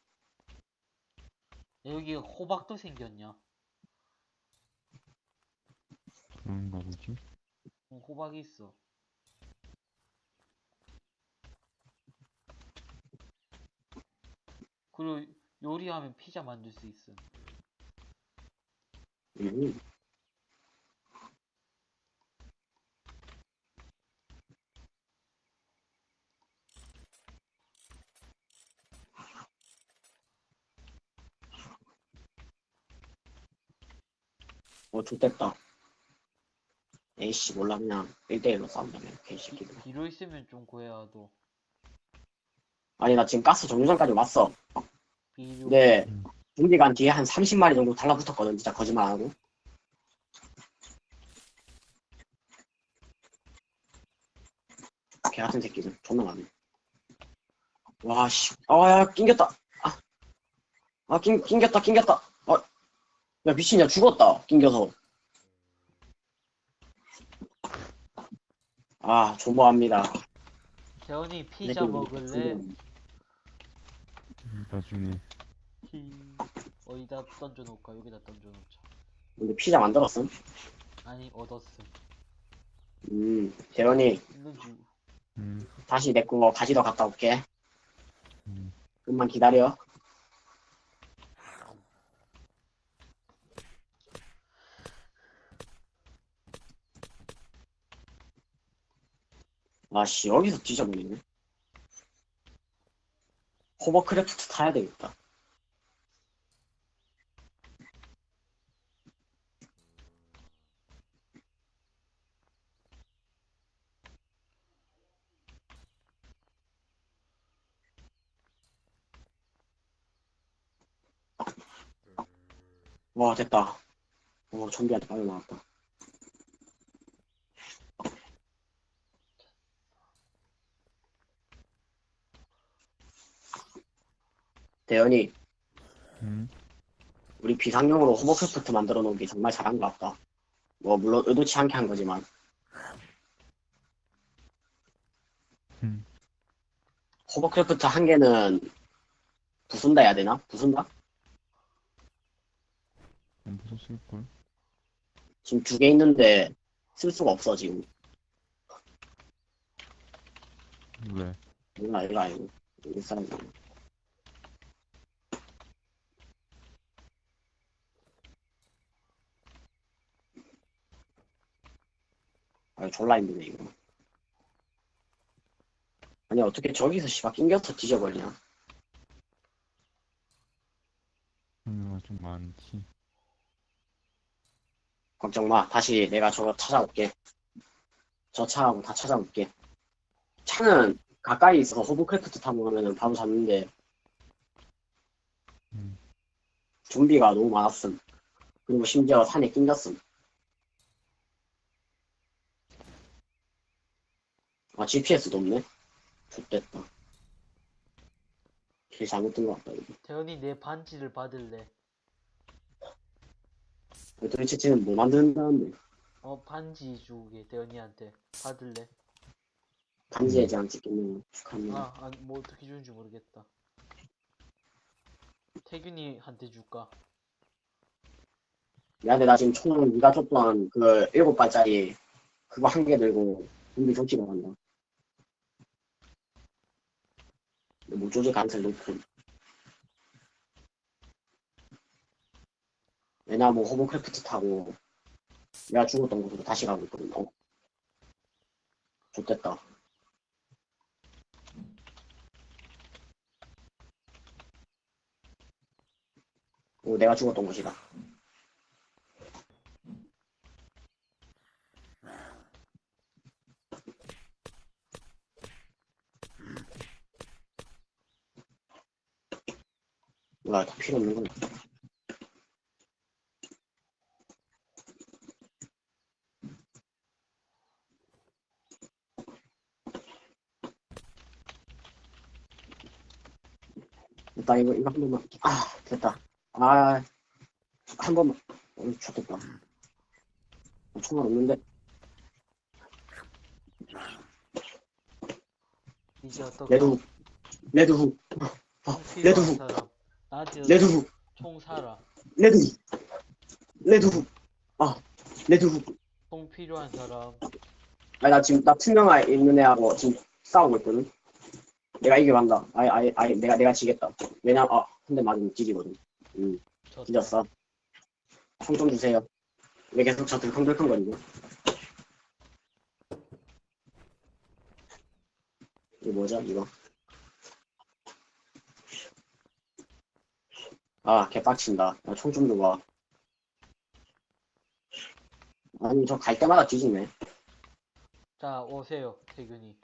여기 호박도 생겼냐? 그런가 보지. 응, 호박이 있어. 그리고 요리하면 피자 만들 수 있음. 어, 좋됐다. 에이씨, 몰라, 그냥 1대1로 싸운다면, 개새끼들. 비료 있으면 좀 구해와도. 아니, 나 지금 가스 정류장까지 왔어. 비료. 근데, 음. 준비 간 뒤에 한 30마리 정도 달라붙었거든, 진짜 거짓말 안 하고. 개 같은 새끼들, 존나 많네. 와, 씨. 아, 야, 낑겼다. 아, 아 낑, 낑겼다, 낑겼다. 아, 야, 미친야, 죽었다, 낑겨서. 아, 존버합니다. 재원이 피자 먹을래? 나중에. 히. 어디다 던져놓을까? 여기다 던져놓자. 근데 피자 만들었음? 아니 얻었음. 음, 재현이, 있는 줄. 음, 다시 내 거 가지러 갔다 올게. 음. 좀만 기다려. 아씨, 여기서 뒤져버리네. 호버크래프트 타야 되겠다. 와, 됐다. 어, 좀비한테 빨리 나왔다. 대현이 음. 우리 비상용으로 호버크래프트 만들어 놓은 게 정말 잘한 것 같다. 뭐 물론 의도치 않게 한 거지만 음. 호버크래프트 한 개는 부순다 해야 되나? 부순다? 안 부쉈을걸? 지금 두 개 있는데 쓸 수가 없어 지금. 왜? 몰라 이거 아니고 일사람 아 졸라 힘드네 이거. 아니 어떻게 저기서 씨발 낑겨서 뒤져버리냐? 종류가 좀 많지. 걱정 마. 다시 내가 저거 찾아올게. 저 차하고 다 찾아올게. 차는 가까이 있어서 호브크래프트 타고 가면은 바로 잡는데 음. 좀비가 너무 많았음. 그리고 심지어 산에 낑겼음 아 GPS도 없네 좋됐다 길 잘못 뜬것 같다 이거 대현이 내 반지를 받을래. 도대체 쟤는 뭐 만든다는데 어 반지 주게 대현이한테 받을래. 반지에 대한 찍겠네 축하합니다 아, 아니, 뭐 어떻게 주는지 모르겠다. 태균이한테 줄까? 미안해 나 지금 총 네가 줬던 그 일곱 발짜리 그거 한 개 들고 좀비 조치러 간다 못 조질 가능성이 높음 왜냐면 뭐 호버크래프트 타고 내가 죽었던 곳으로 다시 가고 있거든 어 좋됐다. 오 내가 죽었던 곳이다 몰라 다 필요 없는 거네. 일단 이거 이거 한 번만 아 됐다. 아 한 번만. 어 어, 총알 없는데. 이제? 레드 훅. 레드 훅. 총 레드 필요한 훅. 사람. 나한테 레드 훅. 총 사라. 레드 훅. 레드 훅 아 레드 훅. 총 필요한 사람. 아니 나 지금 나 투명화 있는 애하고 지금 싸우고 있거든. 내가 이겨간다 아예 아예 아예 내가 내가 지겠다. 왜냐 아한 대 맞으면 지지거든. 음 졌다. 뒤졌어. 총 좀 주세요. 왜 계속 저 들컹들컹거리고 이거 뭐죠 이거 아 개빡친다 총 좀 줘봐 아니 저 갈 때마다 뒤지네 자 오세요 태균이.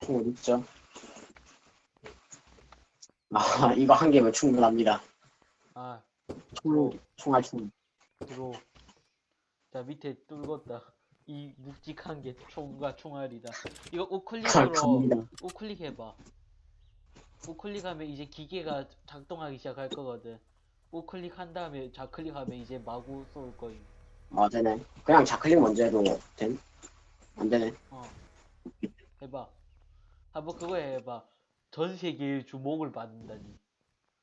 총 어딨죠? 아 이거 한 개면 충분합니다 아 총, 총알 총 들어. 자 밑에 뚫었다. 이 묵직한 게 총과 총알이다. 이거 우클릭으로 우클릭 해봐. 우클릭하면 이제 기계가 작동하기 시작할 거거든. 우클릭 한 다음에 좌클릭하면 이제 마구 쏠 거임. 아 되네 그냥 좌클릭 먼저 해도 됨? 안 되네 어. 해봐. 한번 그거 해봐. 전 세계의 주목을 받는다니.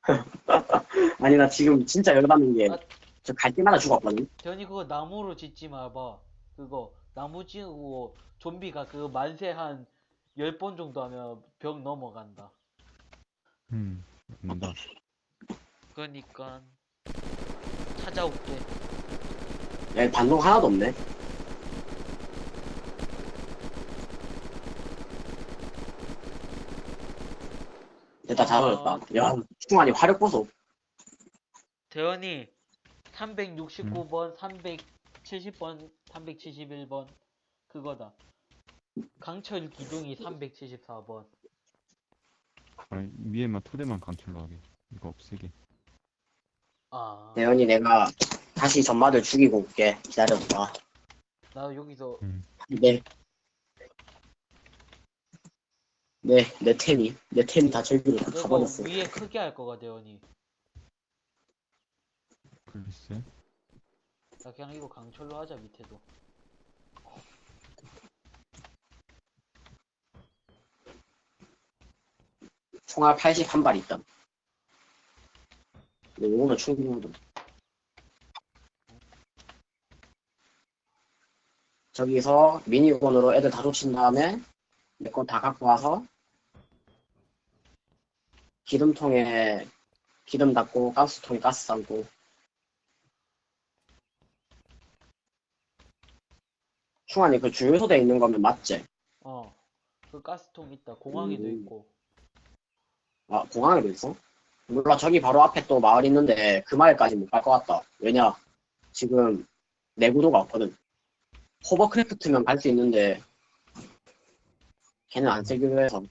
아니 나 지금 진짜 열받는 아. 게저갈 때마다 죽었거든 대현이 그거 나무로 짓지 마봐. 그거 나무 지으고 좀비가 그거 만세 한 10번 정도 하면 벽 넘어간다. 음. 맞는다. 그러니까 찾아올게. 야 반동 하나도 없네 됐다 잘 어렸다 야 충환이 화력 보소 대현이 369번, 370번, 371번 그거다. 강철 기둥이 374번. 아니, 위에만 토대만 강철로 하게. 이거 없애게. 아, 대현이 내가 다시 전마들 죽이고 올게 기다려봐 나 여기서 네 내, 내 템이, 내 템이 다 저기로 다 이거 가버렸어. 위에 크게 할 거가 대원이. 글쎄. 나 그냥 이거 강철로 하자 밑에도. 총알 81발 있다. 근데 이거는 충분하다. 저기서 미니건으로 애들 다 쫓친 다음에 내 건 다 갖고 와서 기름통에 기름 닦고 가스통에 가스 담고 충환이 그 주유소에 있는 거면 맞지? 어. 그 가스통 있다. 공항에도 음. 있고. 아, 공항에도 있어? 몰라, 저기 바로 앞에 또 마을 있는데 그 마을까지 못 갈 것 같다. 왜냐, 지금 내구도가 없거든. 호버크래프트면 갈 수 있는데 걔는 안 쓰기로 해서.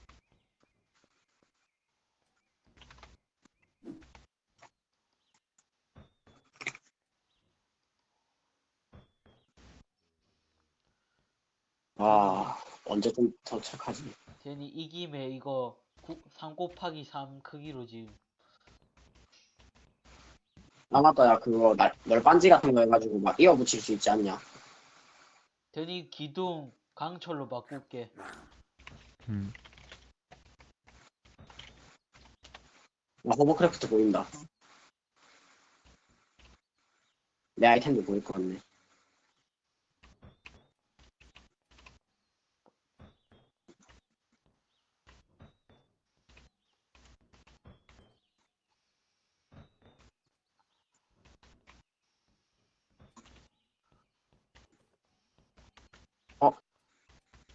아, 언제 좀 도착하지? 대원이 이 김에 이거 3 곱하기 3 크기로 지금. 아, 맞다, 야, 그거 날, 널빤지 같은 거 해가지고 막 이어 붙일 수 있지 않냐? 대원이 기둥 강철로 바꿀게. 음. 아, 호버크래프트 보인다. 내 아이템도 보일 것 같네.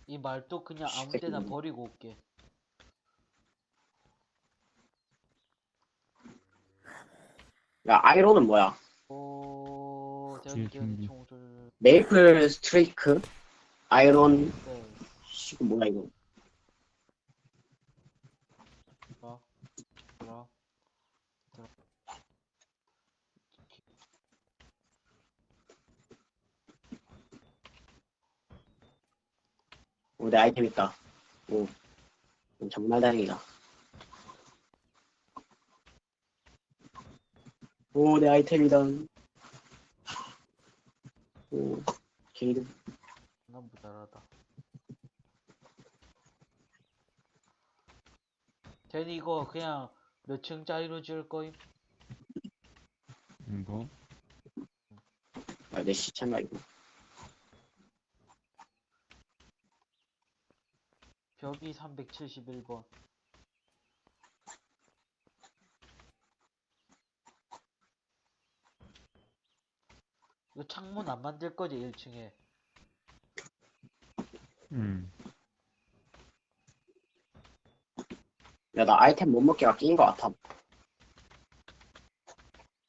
이 말도 그냥 아무 데나. 버리고 올게. 야, 아이론은 뭐야? 오, 준비. 총줄. 메이플 스트레이크? 아이론, 네. 이거 뭐야, 이거? 들어. 들어. 들어. 오, 내 아이템 있다. 오, 정말 다행이다. 오, 내 아이템이다. 오, 게이드. 난 모자라다. 대원이 이거 그냥 몇 층짜리로 지을 거임? 이거. 아, 내 시체인가, 이거? 벽이 371번. 이거 창문 안 만들 거지, 1층에. 음. 야, 나 아이템 못 먹기가 끼인 것 같아.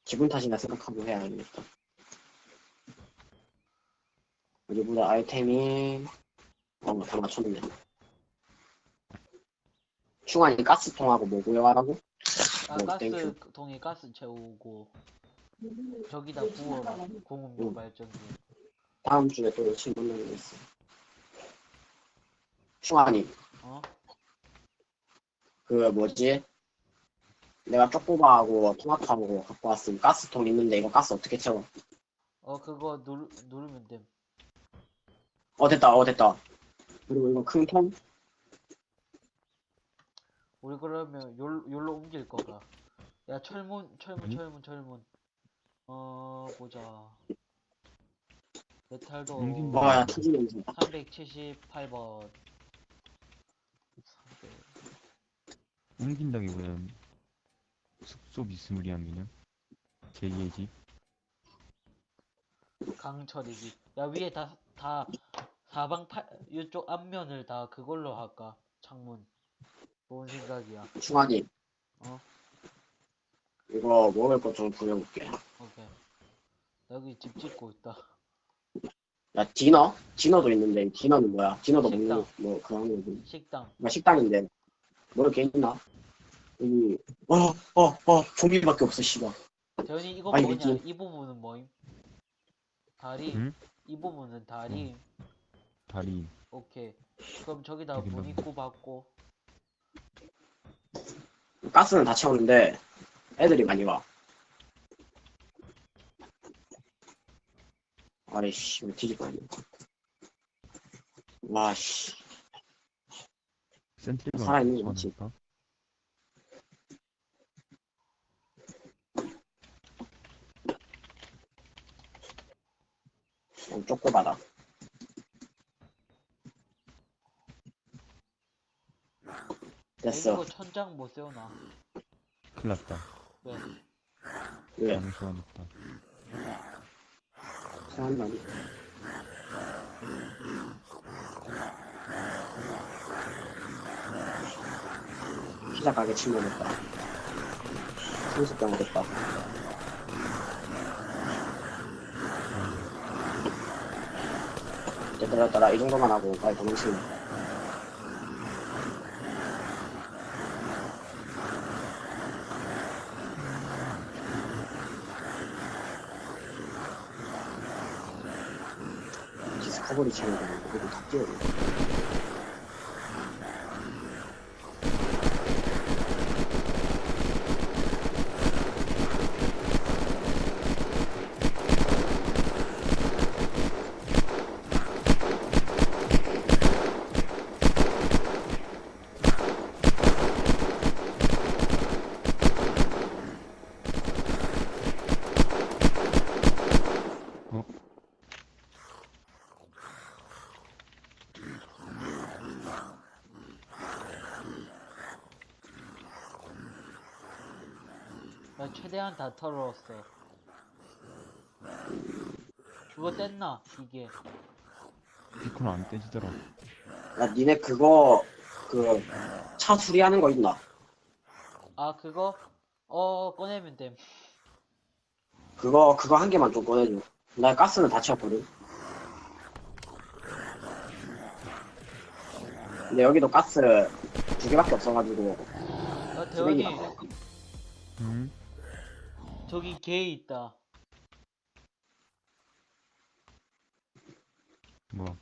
기분 탓이나 생각하고 해야겠다. 어디보다 아이템이, 어, 다 맞췄네. 충환이 가스통하고 뭐 구해가라고? 아, 뭐, 가스 땡큐. 통에 가스 채우고 저기다 부어라 공음료 응. 발전기 다음 주에 또 친구 만나고 있어. 충환이, 어? 그 뭐지? 내가 쪼꼬바하고 토마토하고 갖고 왔음. 가스통 있는데 이거 가스 어떻게 채워? 어 그거 누르, 누르면 됨 어, 됐다, 어, 됐다. 그리고 이거 큰 통? 우리 그러면 요, 요로 옮길 거가. 야 철문 철문? 철문 철문. 어 보자. 메탈도 야, 터지 냄새. 378번. 옮긴다기보다는. 숙소 미스무리한 그냥. 제2의 집. 강철이지. 야 위에 다 다 사방 팔 이쪽 앞면을 다 그걸로 할까? 창문 좋은 생각이야 충환이. 어? 이거 먹을 것 좀 구해볼게. 오케이 여기 집 짓고 있다 야, 디너? 디너도 있는데, 디너는 뭐야? 디너도 식당. 먹는, 뭐, 그런 거지. 식당 뭐, 식당인데. 뭐를 게 있나? 여기, 어, 어, 어, 좀비밖에 없어, 씨발. 대현이 이거 아니, 뭐냐? 미친. 이 부분은 뭐임? 다리. 응? 이 부분은 다리. 다리. 오케이. 그럼 저기다 문. 입구 받고 가스는 다 채우는데 애들이 많이 와. 아이씨, 왜 뒤집어. 와, 씨. 센트리가 살아있는 거? 않을까? 너무 쪼꼬바다. 됐어. 이거 천장 못 세우나? 큰일 났다. 왜? 왜? 너무 좋아졌다. 생각나니? 피자 가게 침몰했다. 성숙병 됐다. 됐다 됐다 이 정도만 하고 빨리 도망치면 디스커버리 채널에 그래도 다 뛰어오네 나 최대한 다 털었어. 그거 뗐나? 이게. 피콘 안 떼지더라. 야 니네 그거 그 차 수리하는 거 있나? 아, 그거? 어, 꺼내면 됨. 그거 그거 한 개만 좀 꺼내줘 나 가스는 다 채웠거든 근데 여기도 가스 두 개밖에 없어가지고 야, 쓰레기 대원이, 응? 저기 개 있다. 뭐?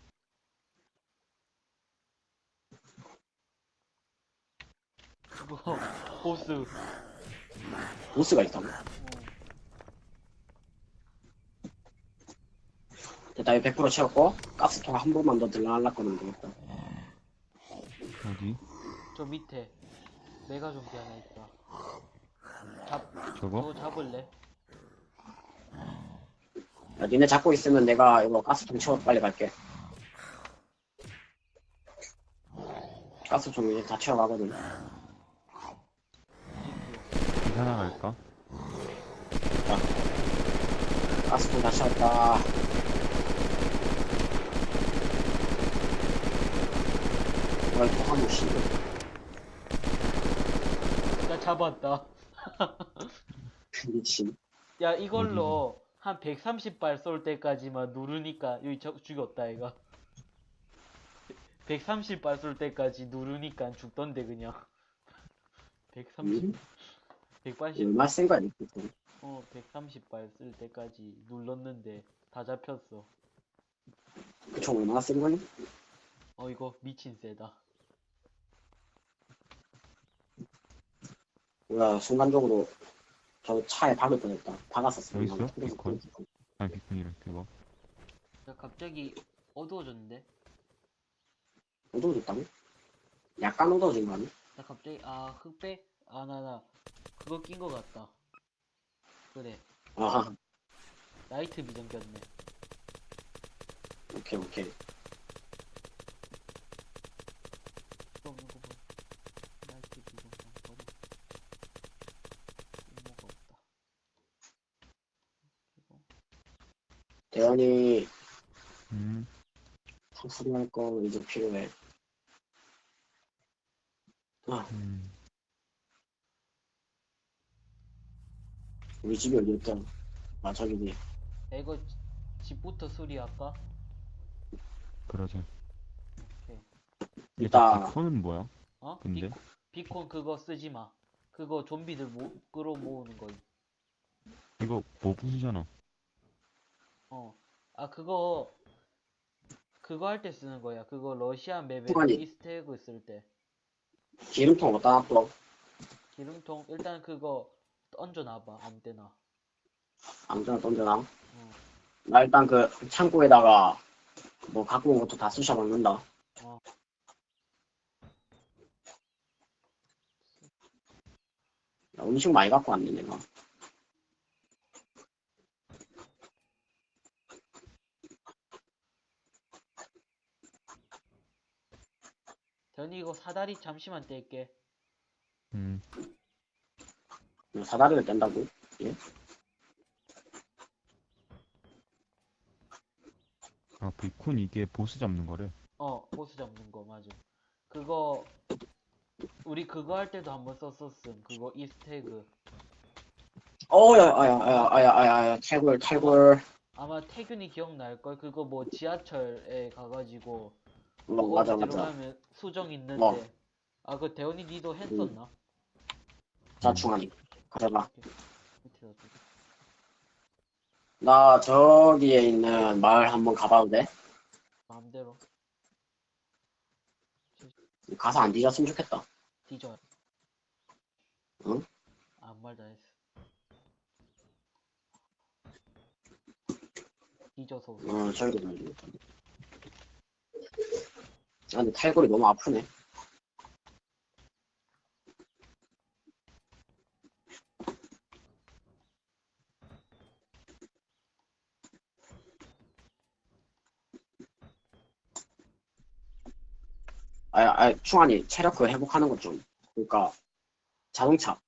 그거, 보스. 보스가 있다고 어. 됐다 이거 100% 채웠고 가스통 한 번만 더 들러날랐거든 되겠다 어디? 저 밑에. 메가 좀비 하나 있다. 잡, 저거? 그거 잡을래? 야, 니네 잡고 있으면 내가 이거 가스통 채워 빨리 갈게 가스통 이제 다 채워가거든 계산하 갈까? 가스통 다 채웠다 이걸 또 한 번 씩 나 잡았다. 미친 야, 이걸로 한 130발 쏠 때까지만 누르니까, 여기 저, 죽였다, 얘가. 130발 쏠 때까지 누르니까 죽던데, 그냥. 130, 음? 180, 얼마 센 거야 이거 어, 130발 쓸 때까지 눌렀는데, 다 잡혔어. 그총 얼마나 센 거니? 어, 이거 미친 세다. 뭐야 순간적으로 저 차에 박을 뻔했다 박았었어 여기 있어? 비콘? 아니 피콘이래 그거. 야, 갑자기 어두워졌는데? 어두워졌다고? 약간 어두워진 거 아니야? 나 갑자기, 아, 흑백? 아, 나, 나, 그거 낀 거 같다. 그래, 아 나이트 비전 꼈네. 오케이 오케이 또 없는 거 봐. 나이트 비전 좀 버려. 쓸모가 없다. 그리고, 대현이 음. 상수리할 거 이제 필요해 음. 우리 집이 어디였다 아 야, 이거 지- 집부터 수리할까? 그러자. 오케이. 일단- 얘 피콘은 뭐야? 어? 근데? 비콘, 비콘 그거 쓰지 마. 그거 좀비들 모, 끌어모으는 거. 이거 뭐 부수잖아. 어. 아, 그거, 그거 할 때 쓰는 거야. 그거 러시아 맵에 후반이. 이스트에그 쓸 때. 기름통 어디다 놔둬 기름통 일단 그거 얹어놔봐 아무 때나 아무데나 던져놔. 어. 나 일단 그 창고에다가 뭐 갖고 온 것도 다 쑤셔 박는다. 어. 야, 음식 많이 갖고 왔네 내가. 대현이 이거 사다리 잠시만 뗄게. 음, 이거 사다리를 뗀다고? 아, 비콘 이게 보스 잡는 거래. 어 보스 잡는 거 맞아. 그거 우리 그거 할 때도 한번 썼었음. 그거 이스태그. 어야 아야 아야 아야 아야 아야. 탈골 탈골. 아마 태균이 기억날 걸? 그거 뭐 지하철에 가가지고 어, 뭐 맞아 맞아. 들어가면 수정 있는데 어. 아 그거 대현이 니도 했었나? 자 충환이 가져가. 밑에다 두 개. 나 저기에 있는 마을 한번 가봐도 돼? 마음대로 가서 안 뒤졌으면 좋겠다. 뒤져 응? 아무 말다 했어 뒤져서 웃어. 어 저기도 좀. 아 근데 탈골이 너무 아프네. 아, 아, 충환이 체력 그 회복하는 것 좀. 그러니까 자동차.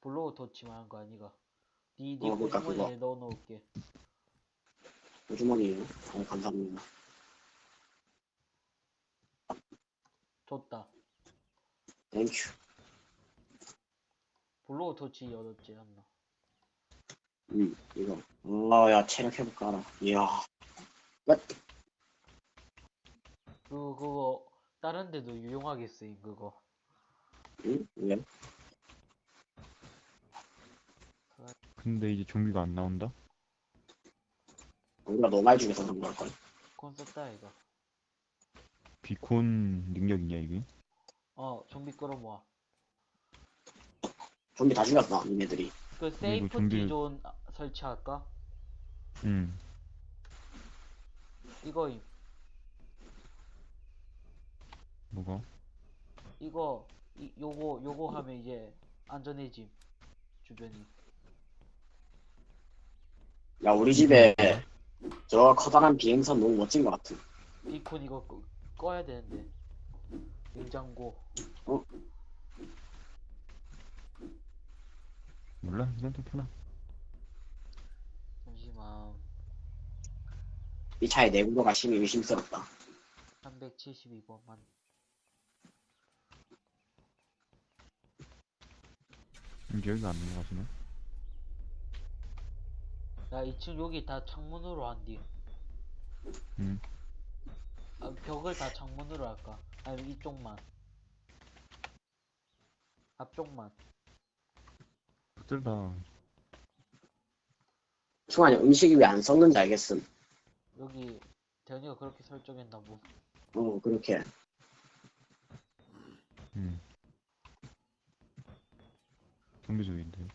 blow torch 말한 거 아니가 니, 니 어, 그러니까 호주머니에 넣어놓을게 주머니. 어, 감사합니다. 줬다 thank you. blow torch 얻었지 않나 음, 이거. 어, 야, 체력 회복하라. 이야. 끝. 그 그거 다른 데도 유용하게 쓰임 그거 응? 왜? 근데 이제 좀비가 안 나온다? 우리가 너무 많이 죽여서 그런 걸걸. 썼다 이거 비콘 능력이냐, 이게? 어 좀비 끌어모아 좀비 다 죽였어, 니네들이. 그 세이프 좀비- 디존 아, 설치할까? 음, 이거 임 뭐가? 이거 이, 요거 요거 하면 이제 안전해짐 주변이 야, 우리 집에 저 커다란 비행선 너무 멋진 것 같아. 비콘 이거 꺼, 꺼야 되는데 냉장고 몰라? 그냥 좀 켜놔. 잠시만 이 차의 내구도가 심히 의심스럽다. 372번만 이제 여기가 안 넘어가시네? 야 2층 여기 다 창문으로 한디 음. 아, 벽을 다 창문으로 할까? 아니면 이쪽만 앞쪽만 붙들다. 충환이 음식이 왜 안 썩는지 알겠음. 여기 대현이가 그렇게 설정했나 뭐 어, 그렇게. 음. 좀비 쪽인데.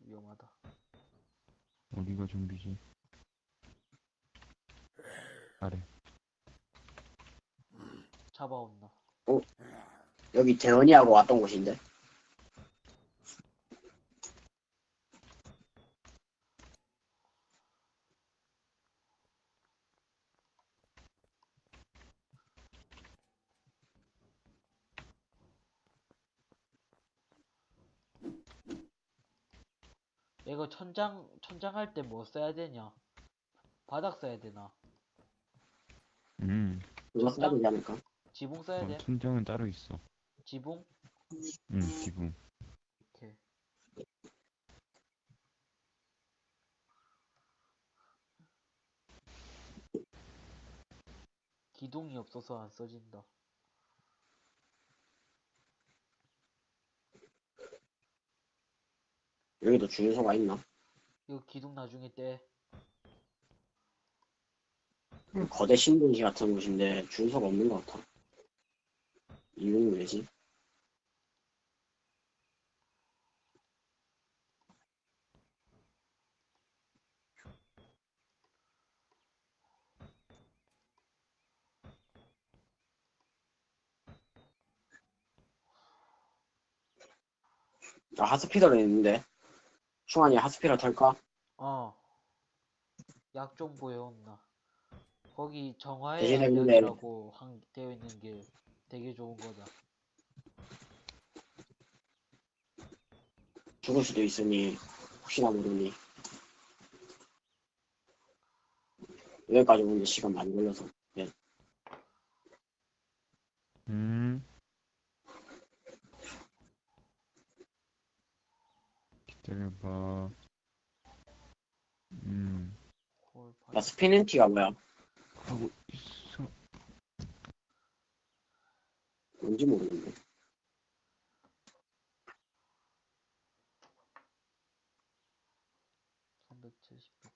위험하다 어디가 좀비지? 아래. 잡아온나 여기 대현이하고 왔던 곳인데. 이거 천장 천장 할 때 뭐 써야 되냐 바닥 써야 되나 음. 그거 써야 되지 않을까? 지붕 써야 어, 돼 천장은 따로 있어. 지붕 음, 기분. 이렇게 기둥이 없어서 안 써진다 여기도 주유소가 있나? 이거 기둥 나중에 떼 거대 신도시 같은 곳인데 준서가 없는 것 같아. 이유는 왜지? 나 하스피더를 했는데 충환이 하스피더 탈까? 어. 약좀 보여온나. 거기 정화의 대신에 근데- 약이라고 한, 되어 있는 게 되게 좋은 거다. 죽을 수도 있으니 혹시나 모르니 여기까지 오는데 시간 많이 걸려서 음. 기다려봐. 음. 홀나 스피넨티가 뭐야? 하고 있어. 뭔지 모르겠네 370번.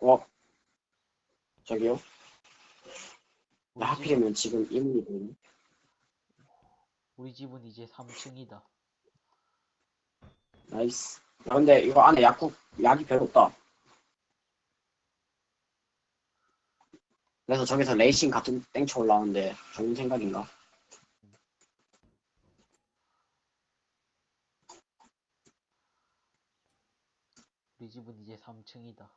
어? 저기요? 나 하필이면 지금 이문이 보이네 우리 집은 이제 3층이다. 나이스 야 근데 이거 안에 약국 약이 별로 없다 그래서 저기서 레이싱 같은 땡쳐 올라오는데 좋은 생각인가? 우리 집은 이제 3층이다.